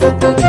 Música